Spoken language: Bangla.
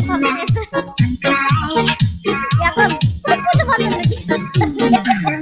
Я вам буду вам